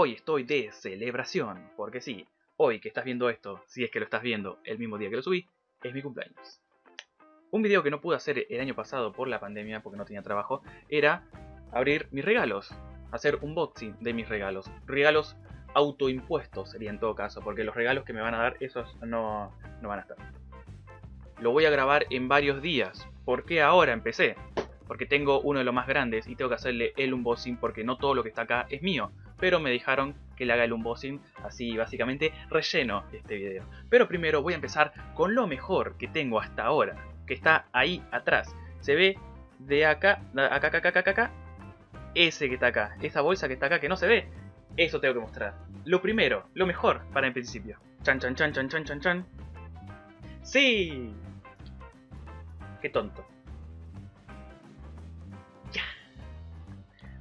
hoy estoy de celebración, porque sí, hoy que estás viendo esto, si es que lo estás viendo el mismo día que lo subí, es mi cumpleaños. Un video que no pude hacer el año pasado por la pandemia, porque no tenía trabajo, era abrir mis regalos, hacer un unboxing de mis regalos. Regalos autoimpuestos sería en todo caso, porque los regalos que me van a dar, esos no, no van a estar. Lo voy a grabar en varios días. ¿Por qué ahora empecé? Porque tengo uno de los más grandes y tengo que hacerle el unboxing porque no todo lo que está acá es mío. Pero me dejaron que le haga el unboxing, así básicamente relleno este video. Pero primero voy a empezar con lo mejor que tengo hasta ahora, que está ahí atrás. Se ve de acá, acá, acá, acá, acá, acá, ese que está acá, esa bolsa que está acá que no se ve, eso tengo que mostrar. Lo primero, lo mejor para el principio. Chan, chan, chan, chan, chan, chan, chan. ¡Sí! Qué tonto.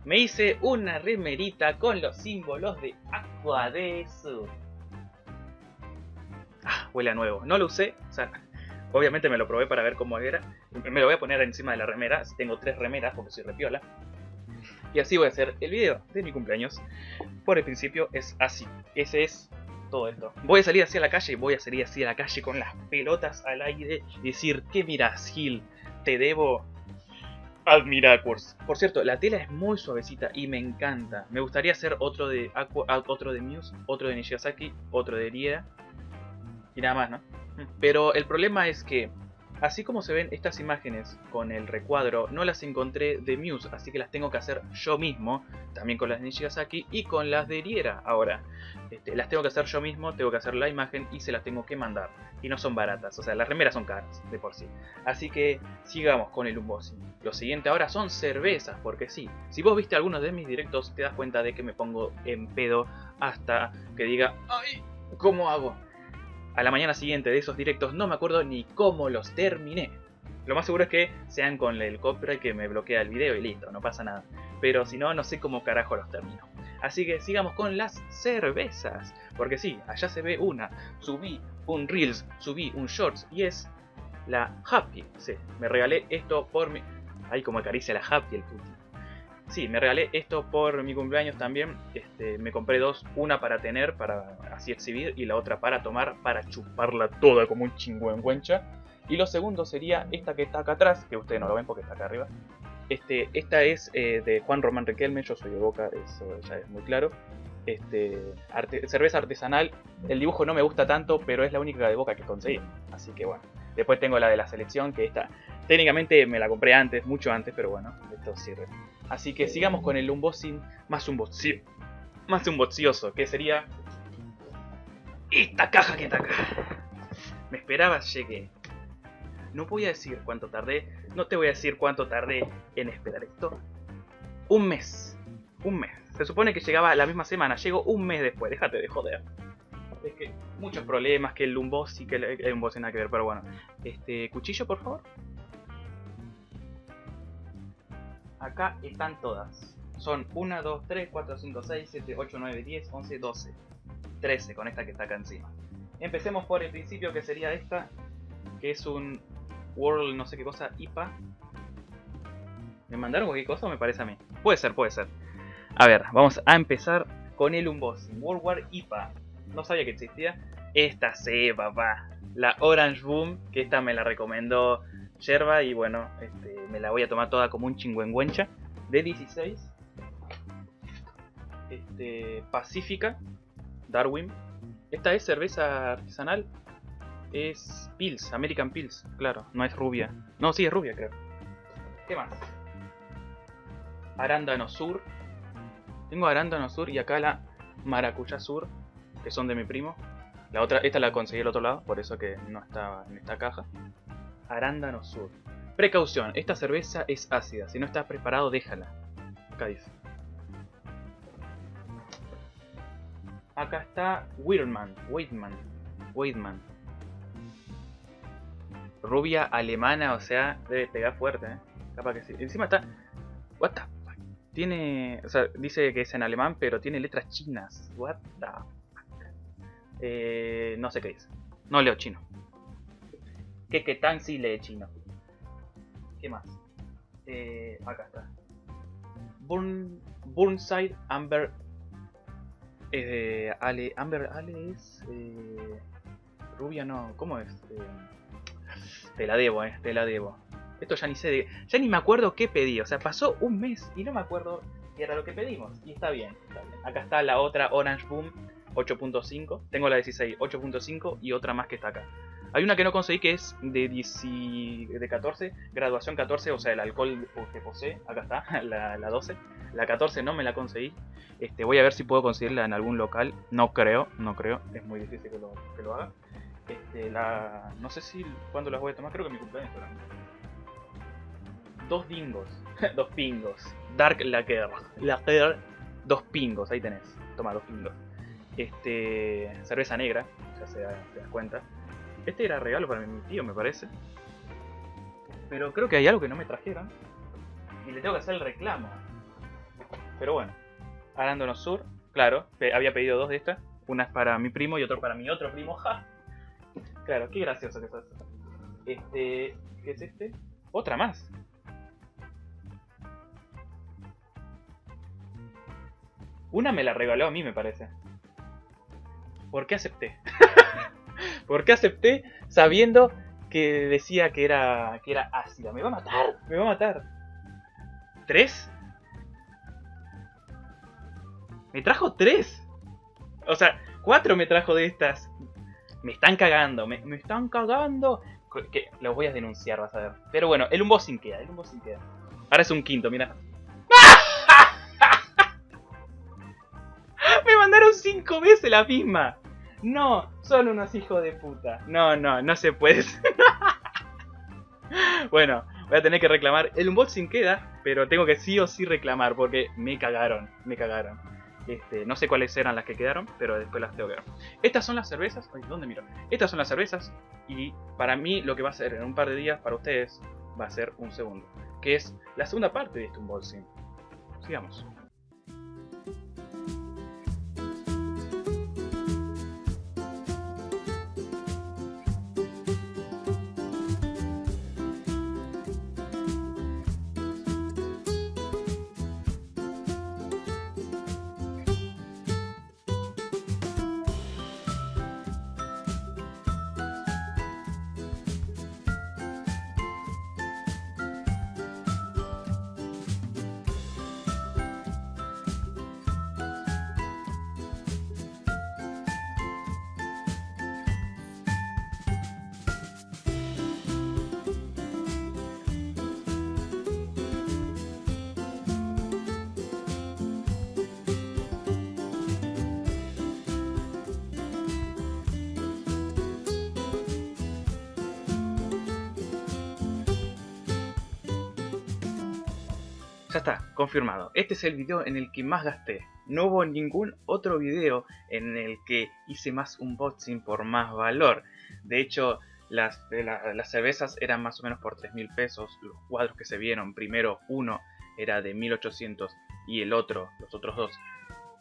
Me hice una remerita con los símbolos de Aqua de. Ah, huele a nuevo. No lo usé, o sea, obviamente me lo probé para ver cómo era. Me lo voy a poner encima de la remera, tengo tres remeras porque soy repiola. Y así voy a hacer el video de mi cumpleaños. Por el principio es así. Ese es todo esto. Voy a salir hacia la calle, voy a salir hacia la calle con las pelotas al aire y decir, ¿qué miras, Gil? Te debo Admiracurs. Por cierto, la tela es muy suavecita y me encanta. Me gustaría hacer otro de Aqua, otro de Muse, otro de Nishigasaki, otro de Riera y nada más, ¿no? Pero el problema es que Así como se ven estas imágenes con el recuadro, no las encontré de Muse, así que las tengo que hacer yo mismo, también con las de Nishigasaki y con las de Riera ahora. Este, las tengo que hacer yo mismo, tengo que hacer la imagen y se las tengo que mandar. Y no son baratas, o sea, las remeras son caras de por sí. Así que sigamos con el unboxing. Lo siguiente ahora son cervezas, porque sí, si vos viste algunos de mis directos te das cuenta de que me pongo en pedo hasta que diga, ¡ay! ¿Cómo hago? A la mañana siguiente de esos directos no me acuerdo ni cómo los terminé. Lo más seguro es que sean con el copyright que me bloquea el video y listo, no pasa nada. Pero si no, no sé cómo carajo los termino. Así que sigamos con las cervezas. Porque sí, allá se ve una. Subí un Reels, subí un Shorts y es la Happy. Sí, me regalé esto por mi... Ay, como acaricia la Happy el puto. Sí, me regalé esto por mi cumpleaños también. Este, me compré dos, una para tener, para así exhibir, y la otra para tomar, para chuparla toda como un chingüengüencha. Y lo segundo sería esta que está acá atrás, que ustedes no lo ven porque está acá arriba. Este, esta es eh, de Juan Román Riquelme, yo soy de Boca, eso ya es muy claro. Este, cerveza artesanal, el dibujo no me gusta tanto, pero es la única de Boca que conseguí. Así que bueno, después tengo la de la selección, que esta técnicamente me la compré antes, mucho antes, pero bueno, esto sirve. Así que sigamos con el unboxing más unboxing, más unboxioso, que sería esta caja que está acá. Me esperabas, llegué. No voy a decir cuánto tardé, no te voy a decir cuánto tardé en esperar esto. Un mes, un mes. Se supone que llegaba la misma semana, llegó un mes después, déjate de joder. Es que muchos problemas, que el unboxing, que el, unboxing nada que ver, pero bueno. Este, cuchillo por favor. Acá están todas. Son 1, 2, 3, 4, 5, 6, 7, 8, 9, 10, 11, 12. 13 con esta que está acá encima. Empecemos por el principio que sería esta, que es un World no sé qué cosa, IPA. ¿Me mandaron cualquier cosa o me parece a mí? Puede ser, puede ser. A ver, vamos a empezar con el unboxing. World War IPA. No sabía que existía. Esta sí, papá. La Orange Boom, que esta me la recomendó yerba y bueno, este, me la voy a tomar toda como un chingüengüencha de 16. Este, Pacífica, Darwin. Esta es cerveza artesanal. Es Pils, American Pils, claro, no es rubia. No, sí es rubia, creo. ¿Qué más? Arándano Sur. Tengo Arándano Sur y acá la Maracuya Sur, que son de mi primo. La otra, esta la conseguí al otro lado, por eso que no estaba en esta caja. Arándano Sur. Precaución, esta cerveza es ácida, si no estás preparado déjala. Acá dice. Acá está Weirman, Weidman, Weidman. Rubia alemana, o sea, debe pegar fuerte, ¿eh? Capaz que sí. Encima está... What the fuck? Tiene... O sea, dice que es en alemán, pero tiene letras chinas. What the fuck? Eh, no sé qué dice. No leo chino que que tan sí lee chino. ¿Qué más? Eh, acá está. Burn, Burnside Amber Eh, Ale, Amber, Ale es... Eh, rubia no, ¿cómo es? Te la debo, eh, te la debo. Esto ya ni sé de... Ya ni me acuerdo qué pedí, o sea, pasó un mes y no me acuerdo qué era lo que pedimos. Y está bien, está bien. Acá está la otra Orange Boom 8.5. Tengo la 16 8.5 y otra más que está acá. Hay una que no conseguí que es de, 10, de 14, graduación 14, o sea, el alcohol que posee. Acá está, la, la 12. La 14 no me la conseguí. Este, voy a ver si puedo conseguirla en algún local. No creo, no creo. Es muy difícil que lo, que lo haga. Este, la, no sé si cuándo las voy a tomar. Creo que mi cumpleaños. Dos dingos. dos pingos. Dark Lager. Lager. Dos pingos. Ahí tenés. Toma, dos pingos. Este, cerveza negra. Ya se das cuenta. Este era regalo para mi tío, me parece. Pero creo que hay algo que no me trajeron. Y le tengo que hacer el reclamo. Pero bueno. Arándono Sur, claro. había pedido dos de estas. Una es para mi primo y otra para mi otro primo. ¡Ja! Claro, qué gracioso que es Este. ¿Qué es este? Otra más. Una me la regaló a mí, me parece. ¿Por qué acepté? ¿Por qué acepté sabiendo que decía que era, que era ácida? Me va a matar, me va a matar. ¿Tres? Me trajo tres. O sea, cuatro me trajo de estas. Me están cagando, me, están cagando. Que los voy a denunciar, vas a ver. Pero bueno, el unboxing queda, el unboxing queda. Ahora es un quinto, mira. me mandaron cinco veces la misma. No, son unos hijos de puta. No, no, no se puede. bueno, voy a tener que reclamar. El unboxing queda, pero tengo que sí o sí reclamar porque me cagaron, me cagaron. Este, no sé cuáles eran las que quedaron, pero después las tengo que ver. Estas son las cervezas. ¿dónde miro? Estas son las cervezas. Y para mí lo que va a ser en un par de días, para ustedes, va a ser un segundo. Que es la segunda parte de este unboxing. Sigamos. Ya está, confirmado. Este es el video en el que más gasté. No hubo ningún otro video en el que hice más unboxing por más valor. De hecho, las, las cervezas eran más o menos por 3.000 pesos. Los cuadros que se vieron, primero uno era de 1.800 y el otro, los otros dos,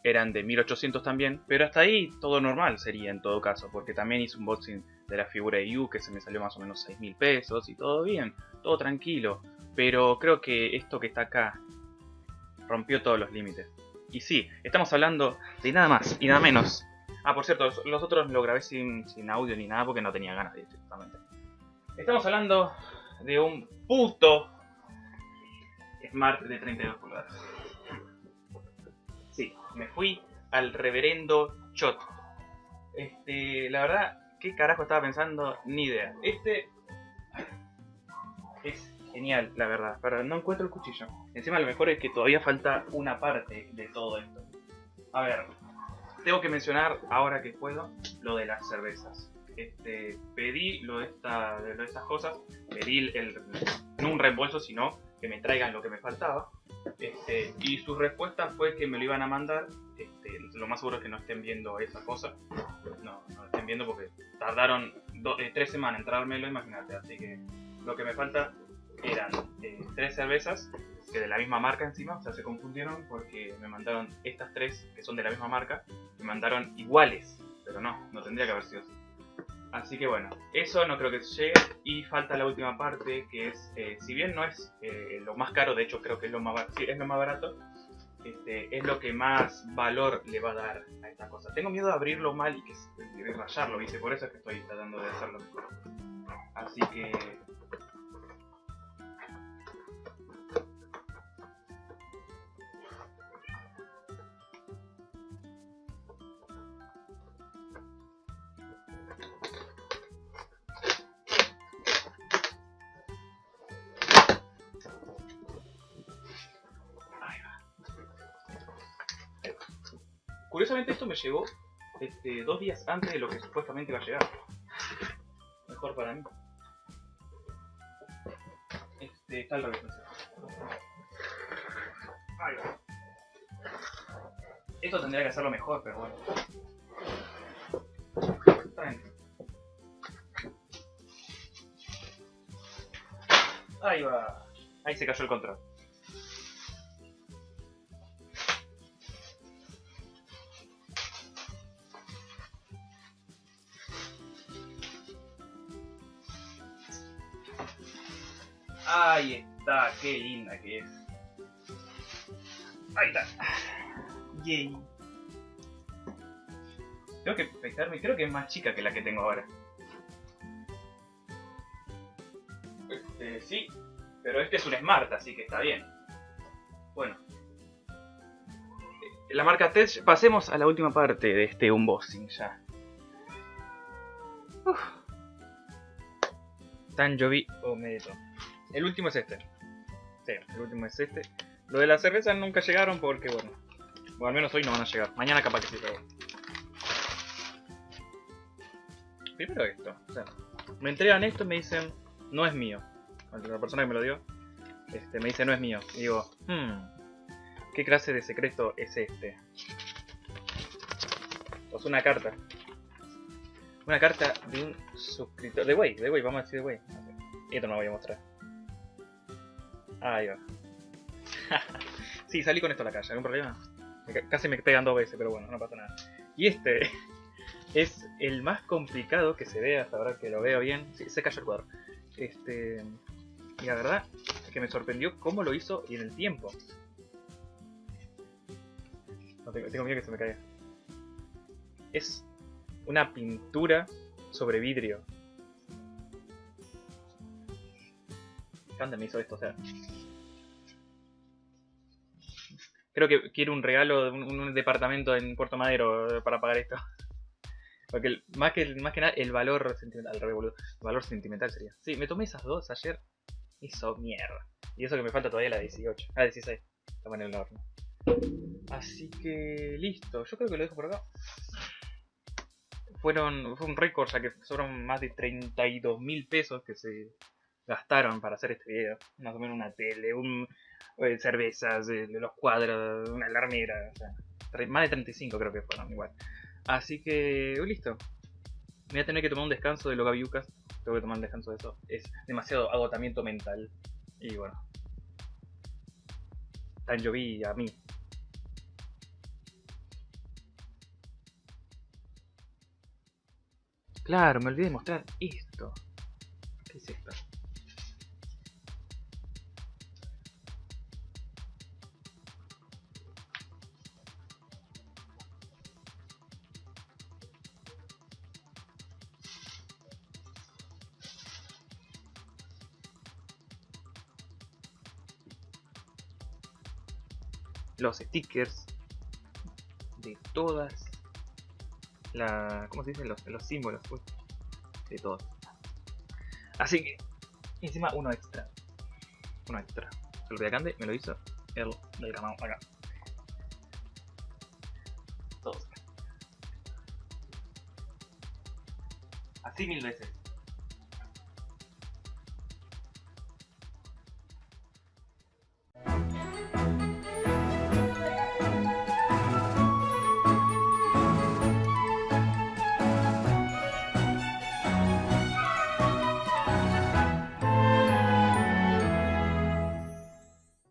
eran de 1800 también, pero hasta ahí todo normal sería en todo caso, porque también hice un unboxing de la figura de Yu que se me salió más o menos 6000 pesos y todo bien, todo tranquilo. Pero creo que esto que está acá rompió todos los límites. Y sí, estamos hablando de nada más y nada menos. Ah, por cierto, los otros lo grabé sin, audio ni nada porque no tenía ganas directamente. Estamos hablando de un puto Smart de 32 pulgadas. Sí, me fui al reverendo Chot. Este, la verdad, ¿qué carajo estaba pensando? Ni idea. Este es genial, la verdad, pero no encuentro el cuchillo. Encima lo mejor es que todavía falta una parte de todo esto. A ver, tengo que mencionar ahora que puedo lo de las cervezas. Este, pedí lo de, esta, de, estas cosas, pedí el, no un reembolso, sino que me traigan lo que me faltaba. Este, y su respuesta fue que me lo iban a mandar. Este, lo más seguro es que no estén viendo esa cosa. No, no estén viendo porque tardaron eh, tres semanas en traérmelo, imagínate. Así que lo que me falta eran eh, tres cervezas que de la misma marca encima, o sea, se confundieron porque me mandaron estas tres que son de la misma marca, me mandaron iguales, pero no, no tendría que haber sido así. Así que bueno, eso no creo que llegue y falta la última parte que es, eh, si bien no es eh, lo más caro, de hecho creo que es lo más, sí, es lo más barato, este, es lo que más valor le va a dar a esta cosa. Tengo miedo de abrirlo mal y que de rayarlo, ¿viste? Por eso es que estoy tratando de hacerlo mejor. Así que Curiosamente esto me llegó este, dos días antes de lo que supuestamente iba a llegar. Mejor para mí. Este, está revés. Ahí va. Esto tendría que hacerlo mejor, pero bueno. Ahí va. Ahí se cayó el control. Ahí está, qué linda que es. Ahí está. Yay. Tengo que pesarme, creo que es más chica que la que tengo ahora. Este, sí, pero este es un Smart, así que está bien. Bueno. La marca Tech, pasemos a la última parte de este unboxing ya. Uf. Tanjovi o Medeto. El último es este. Sí, el último es este. Lo de las cervezas nunca llegaron porque, bueno. O al menos hoy no van a llegar. Mañana capaz que sí, pero Primero esto. O sea, me entregan esto y me dicen, no es mío. La persona que me lo dio, este, me dice, no es mío. Y digo, hmm, ¿qué clase de secreto es este? Pues una carta. Una carta de un suscriptor. De Way, de Way, vamos a decir de Way. Esto no lo voy a mostrar. Ahí va. sí, salí con esto a la calle, ¿algún problema? Casi me pegan dos veces, pero bueno, no pasa nada. Y este es el más complicado que se ve hasta ahora que lo veo bien. Sí, se cayó el cuadro. Este, y la verdad es que me sorprendió cómo lo hizo y en el tiempo. Tengo, tengo miedo que se me caiga. Es una pintura sobre vidrio. ¿Cuándo me hizo esto? O sea, creo que quiero un regalo, un, un departamento en Puerto Madero para pagar esto. Porque más, que, nada el valor sentimental, el valor sentimental sería. Sí, me tomé esas dos ayer, hizo mierda. Y eso que me falta todavía la 18, ah, 16, estamos en el horno. Así que listo, yo creo que lo dejo por acá. Fueron, fue un récord, ya que fueron más de 32 mil pesos que se gastaron para hacer este video. Más o menos una tele, un, eh, cervezas, de los cuadros, una alarmera, o sea, más de 35 creo que fueron igual. Así que, listo. voy a tener que tomar un descanso de los gaviucas. Tengo que tomar un descanso de eso. Es demasiado agotamiento mental. Y bueno. Tan lloví a mí. Claro, me olvidé de mostrar esto. Los stickers de todas la ¿cómo se dicen? Los, los símbolos pues, de todos. Así que encima uno extra uno extra. Se lo Cande me lo hizo el del acá. Todos. Así mil veces